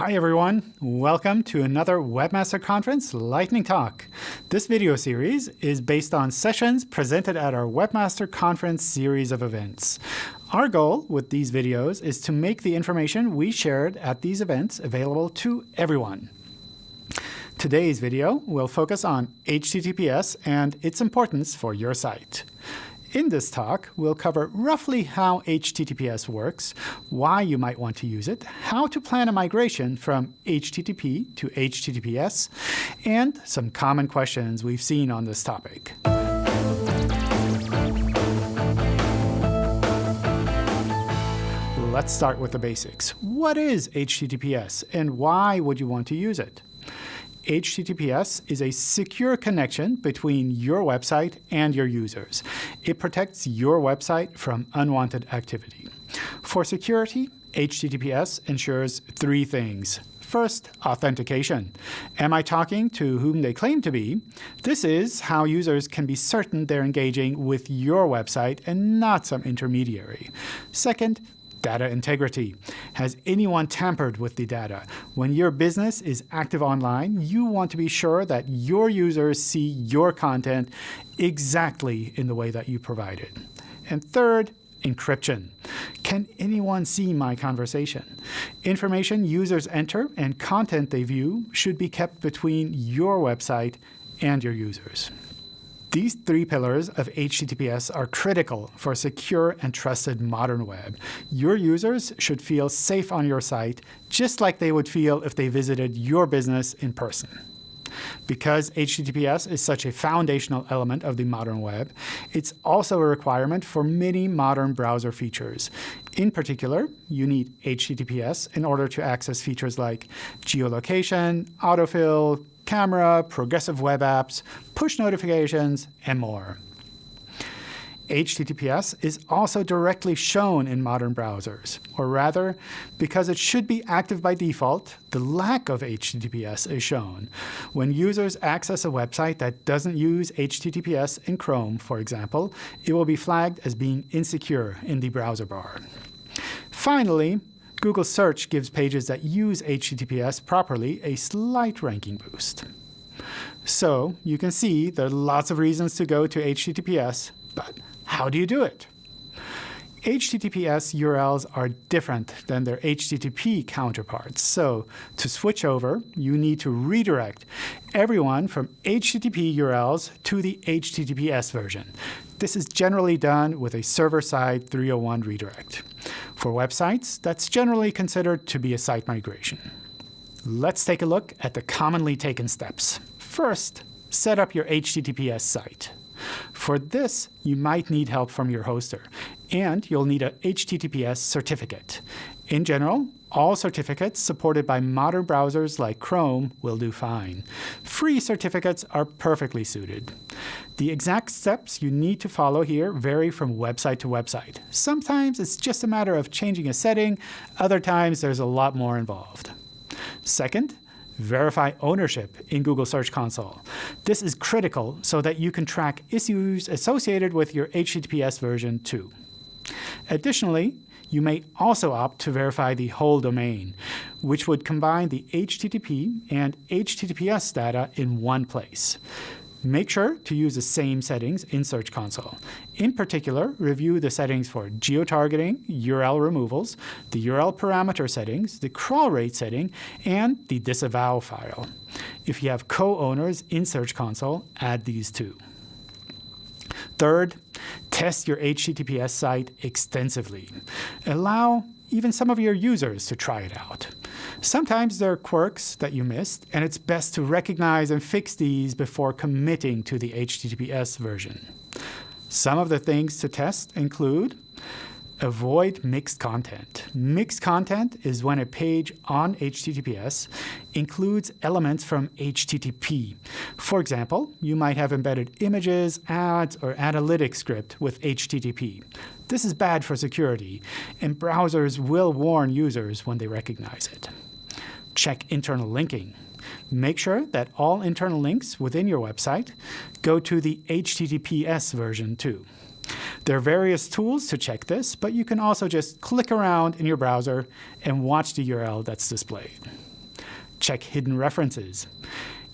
Hi everyone, welcome to another Webmaster Conference Lightning Talk. This video series is based on sessions presented at our Webmaster Conference series of events. Our goal with these videos is to make the information we shared at these events available to everyone. Today's video will focus on HTTPS and its importance for your site. In this talk, we'll cover roughly how HTTPS works, why you might want to use it, how to plan a migration from HTTP to HTTPS, and some common questions we've seen on this topic. Let's start with the basics. What is HTTPS, and why would you want to use it? HTTPS is a secure connection between your website and your users. It protects your website from unwanted activity. For security, HTTPS ensures three things. First, authentication. Am I talking to whom they claim to be? This is how users can be certain they're engaging with your website and not some intermediary. Second, Data integrity. Has anyone tampered with the data? When your business is active online, you want to be sure that your users see your content exactly in the way that you provide it. And third, encryption. Can anyone see my conversation? Information users enter and content they view should be kept between your website and your users. These three pillars of HTTPS are critical for a secure and trusted modern web. Your users should feel safe on your site, just like they would feel if they visited your business in person. Because HTTPS is such a foundational element of the modern web, it's also a requirement for many modern browser features. In particular, you need HTTPS in order to access features like geolocation, autofill, camera, progressive web apps, push notifications, and more. HTTPS is also directly shown in modern browsers, or rather, because it should be active by default, the lack of HTTPS is shown. When users access a website that doesn't use HTTPS in Chrome, for example, it will be flagged as being insecure in the browser bar. Finally, Google Search gives pages that use HTTPS properly a slight ranking boost. So you can see there are lots of reasons to go to HTTPS, but how do you do it? HTTPS URLs are different than their HTTP counterparts. So to switch over, you need to redirect everyone from HTTP URLs to the HTTPS version. This is generally done with a server-side 301 redirect. For websites, that's generally considered to be a site migration. Let's take a look at the commonly taken steps. First, set up your HTTPS site. For this, you might need help from your hoster, and you'll need a HTTPS certificate. In general, all certificates supported by modern browsers like Chrome will do fine. Free certificates are perfectly suited. The exact steps you need to follow here vary from website to website. Sometimes it's just a matter of changing a setting, other times there's a lot more involved. Second, verify ownership in Google Search Console. This is critical so that you can track issues associated with your HTTPS version too. Additionally, you may also opt to verify the whole domain, which would combine the HTTP and HTTPS data in one place. Make sure to use the same settings in Search Console. In particular, review the settings for geo-targeting, URL removals, the URL parameter settings, the crawl rate setting, and the disavow file. If you have co-owners in Search Console, add these too. Third, test your HTTPS site extensively. Allow even some of your users to try it out. Sometimes there are quirks that you missed, and it's best to recognize and fix these before committing to the HTTPS version. Some of the things to test include Avoid mixed content. Mixed content is when a page on HTTPS includes elements from HTTP. For example, you might have embedded images, ads, or analytics script with HTTP. This is bad for security, and browsers will warn users when they recognize it. Check internal linking. Make sure that all internal links within your website go to the HTTPS version too. There are various tools to check this, but you can also just click around in your browser and watch the URL that's displayed. check hidden references.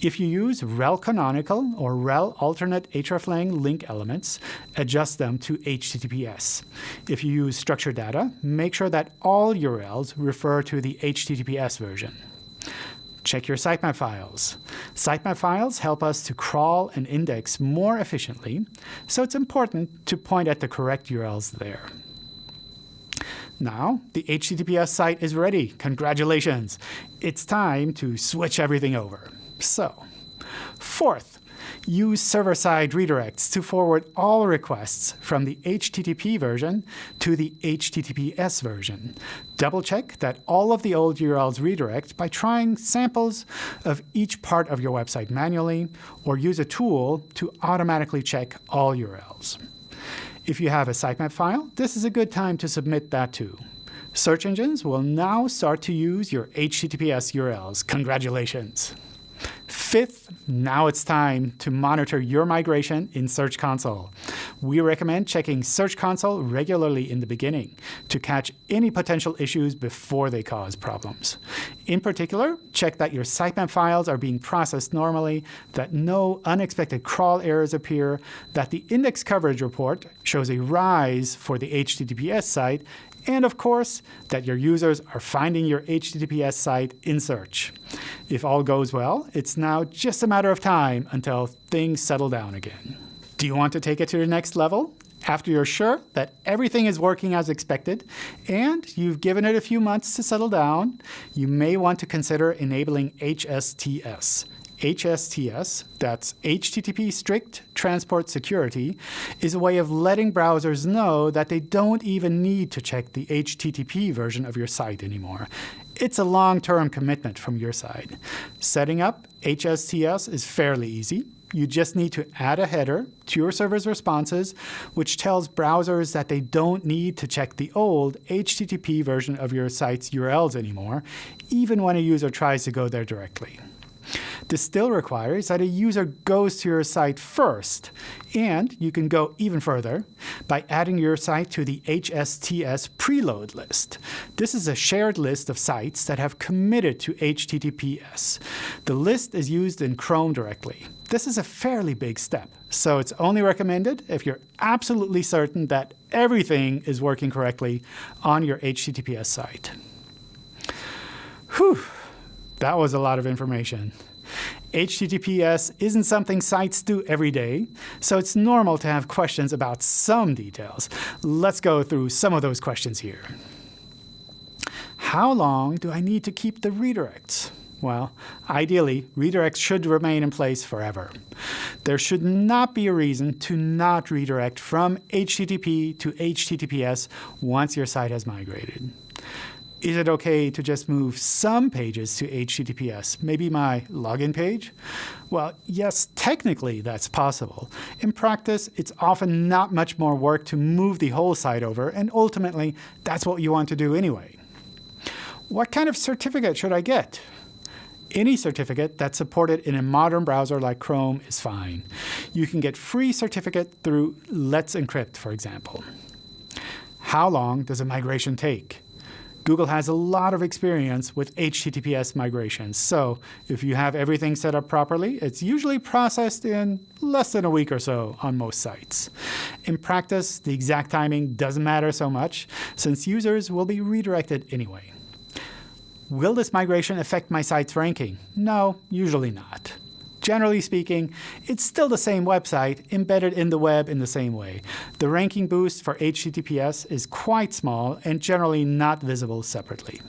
If you use rel canonical or rel alternate hreflang link elements, adjust them to HTTPS. If you use structured data, make sure that all URLs refer to the HTTPS version. Check your sitemap files. Sitemap files help us to crawl and index more efficiently, so it's important to point at the correct URLs there. Now, the HTTPS site is ready. Congratulations! It's time to switch everything over. So, fourth, use server-side redirects to forward all requests from the HTTP version to the HTTPS version. Double-check that all of the old URLs redirect by trying samples of each part of your website manually, or use a tool to automatically check all URLs. If you have a sitemap file, this is a good time to submit that too. Search engines will now start to use your HTTPS URLs. Congratulations! Fifth, now it's time to monitor your migration in Search Console. We recommend checking Search Console regularly in the beginning to catch any potential issues before they cause problems. In particular, check that your sitemap files are being processed normally, that no unexpected crawl errors appear, that the index coverage report shows a rise for the HTTPS site, and of course, that your users are finding your HTTPS site in search. If all goes well, it's now just a matter of time until things settle down again. Do you want to take it to the next level? After you're sure that everything is working as expected and you've given it a few months to settle down, you may want to consider enabling HSTS. HSTS, that's HTTP Strict Transport Security, is a way of letting browsers know that they don't even need to check the HTTP version of your site anymore. It's a long-term commitment from your side. Setting up HSTS is fairly easy. You just need to add a header to your server's responses, which tells browsers that they don't need to check the old HTTP version of your site's URLs anymore, even when a user tries to go there directly. This still requires that a user goes to your site first, and you can go even further by adding your site to the HSTS preload list. This is a shared list of sites that have committed to HTTPS. The list is used in Chrome directly. This is a fairly big step, so it's only recommended if you're absolutely certain that everything is working correctly on your HTTPS site. Whew, that was a lot of information. HTTPS isn't something sites do every day, so it's normal to have questions about some details. Let's go through some of those questions here. How long do I need to keep the redirects? Well, ideally, redirects should remain in place forever. There should not be a reason to not redirect from HTTP to HTTPS once your site has migrated is it okay to just move some pages to HTTPS, maybe my login page? Well, yes, technically that's possible. In practice, it's often not much more work to move the whole site over, and ultimately, that's what you want to do anyway. What kind of certificate should I get? Any certificate that's supported in a modern browser like Chrome is fine. You can get free certificate through Let's Encrypt, for example. How long does a migration take? Google has a lot of experience with HTTPS migrations. So if you have everything set up properly, it's usually processed in less than a week or so on most sites. In practice, the exact timing doesn't matter so much, since users will be redirected anyway. Will this migration affect my site's ranking? No, usually not. Generally speaking, it's still the same website embedded in the web in the same way. The ranking boost for HTTPS is quite small and generally not visible separately.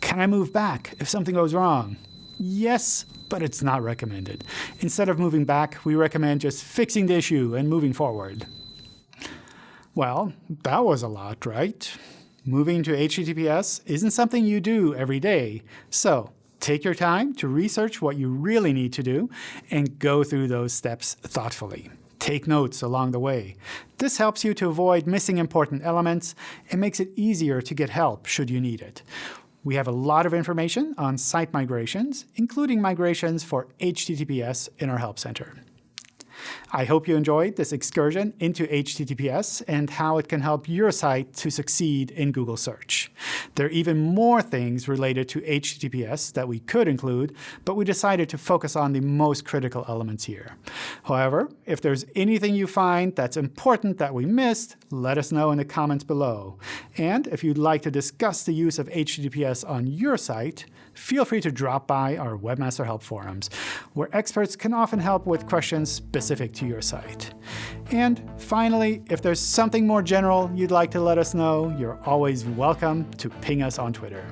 Can I move back if something goes wrong? Yes, but it's not recommended. Instead of moving back, we recommend just fixing the issue and moving forward. Well, that was a lot, right? Moving to HTTPS isn't something you do every day. So Take your time to research what you really need to do and go through those steps thoughtfully. Take notes along the way. This helps you to avoid missing important elements and makes it easier to get help should you need it. We have a lot of information on site migrations, including migrations for HTTPS in our Help Center. I hope you enjoyed this excursion into HTTPS and how it can help your site to succeed in Google search. There are even more things related to HTTPS that we could include, but we decided to focus on the most critical elements here. However, if there's anything you find that's important that we missed, let us know in the comments below. And if you'd like to discuss the use of HTTPS on your site, feel free to drop by our Webmaster Help forums, where experts can often help with questions specific to your site. And finally, if there's something more general you'd like to let us know, you're always welcome to ping us on Twitter.